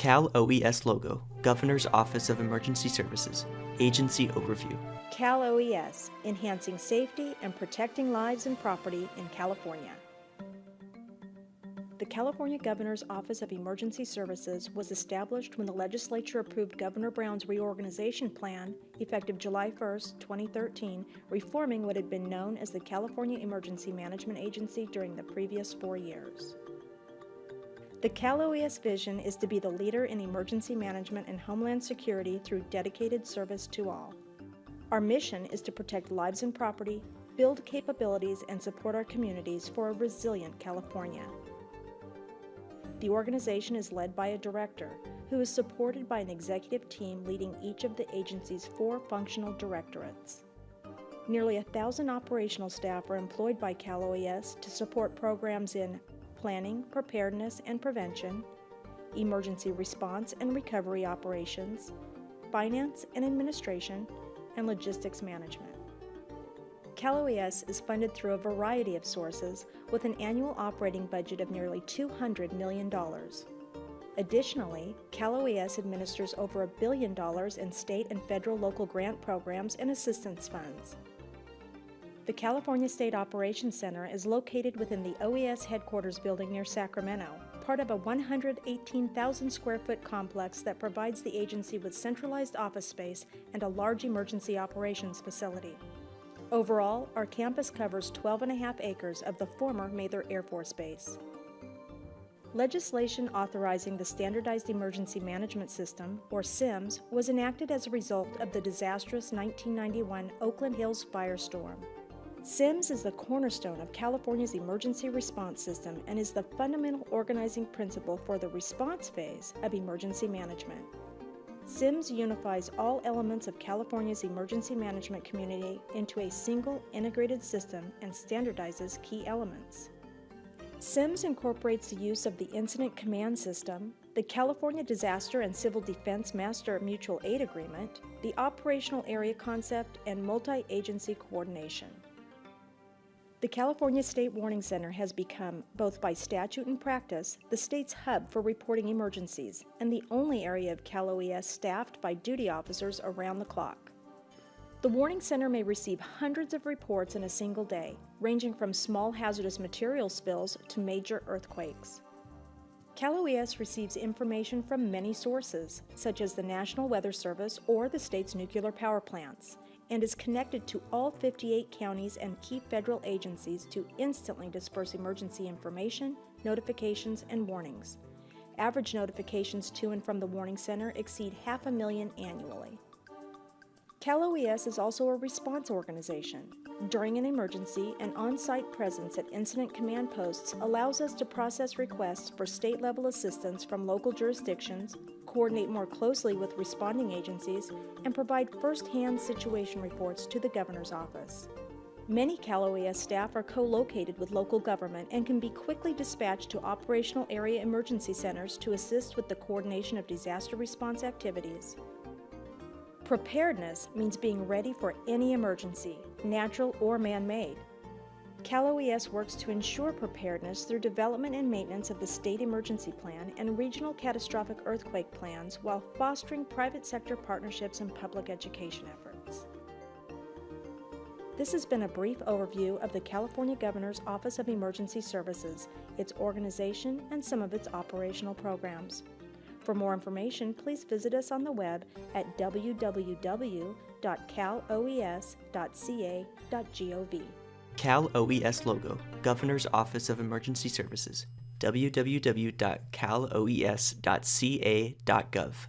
Cal OES logo, Governor's Office of Emergency Services, Agency Overview. Cal OES, enhancing safety and protecting lives and property in California. The California Governor's Office of Emergency Services was established when the legislature approved Governor Brown's reorganization plan, effective July 1, 2013, reforming what had been known as the California Emergency Management Agency during the previous four years. The Cal OES vision is to be the leader in emergency management and homeland security through dedicated service to all. Our mission is to protect lives and property, build capabilities, and support our communities for a resilient California. The organization is led by a director who is supported by an executive team leading each of the agency's four functional directorates. Nearly a thousand operational staff are employed by Cal OES to support programs in planning, preparedness and prevention, emergency response and recovery operations, finance and administration, and logistics management. Cal OES is funded through a variety of sources with an annual operating budget of nearly $200 million. Additionally, Cal OES administers over a billion dollars in state and federal local grant programs and assistance funds. The California State Operations Center is located within the OES headquarters building near Sacramento, part of a 118,000 square foot complex that provides the agency with centralized office space and a large emergency operations facility. Overall, our campus covers 12 and a half acres of the former Mather Air Force Base. Legislation authorizing the Standardized Emergency Management System, or SEMS, was enacted as a result of the disastrous 1991 Oakland Hills firestorm. SEMS is the cornerstone of California's emergency response system and is the fundamental organizing principle for the response phase of emergency management. SEMS unifies all elements of California's emergency management community into a single integrated system and standardizes key elements. SEMS incorporates the use of the Incident Command System, the California Disaster and Civil Defense Master Mutual Aid Agreement, the Operational Area Concept, and multi-agency coordination. The California State Warning Center has become, both by statute and practice, the state's hub for reporting emergencies and the only area of Cal OES staffed by duty officers around the clock. The Warning Center may receive hundreds of reports in a single day, ranging from small hazardous material spills to major earthquakes. Cal OES receives information from many sources, such as the National Weather Service or the state's nuclear power plants, and is connected to all 58 counties and key federal agencies to instantly disperse emergency information, notifications, and warnings. Average notifications to and from the Warning Center exceed half a million annually. Cal OES is also a response organization. During an emergency, an on-site presence at incident command posts allows us to process requests for state-level assistance from local jurisdictions, coordinate more closely with responding agencies, and provide first-hand situation reports to the Governor's Office. Many Cal OES staff are co-located with local government and can be quickly dispatched to operational area emergency centers to assist with the coordination of disaster response activities. Preparedness means being ready for any emergency, natural or man-made. Cal OES works to ensure preparedness through development and maintenance of the State Emergency Plan and Regional Catastrophic Earthquake Plans while fostering private sector partnerships and public education efforts. This has been a brief overview of the California Governor's Office of Emergency Services, its organization, and some of its operational programs. For more information, please visit us on the web at www.caloes.ca.gov. Cal OES logo, Governor's Office of Emergency Services, www.caloes.ca.gov.